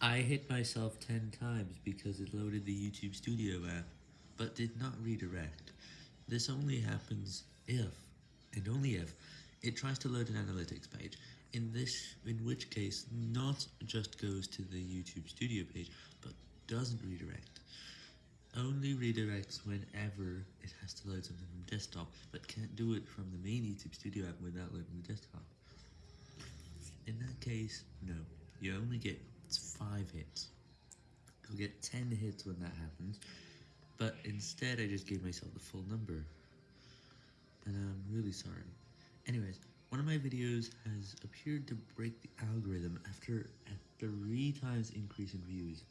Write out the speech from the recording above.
I hit myself 10 times because it loaded the YouTube Studio app, but did not redirect. This only happens if, and only if, it tries to load an analytics page, in this, in which case not just goes to the YouTube Studio page, but doesn't redirect. Only redirects whenever it has to load something from desktop, but can't do it from the main YouTube Studio app without loading the desktop. In that case, no, you only get 5 hits. You'll get 10 hits when that happens, but instead I just gave myself the full number. And I'm really sorry. Anyways, one of my videos has appeared to break the algorithm after a 3 times increase in views.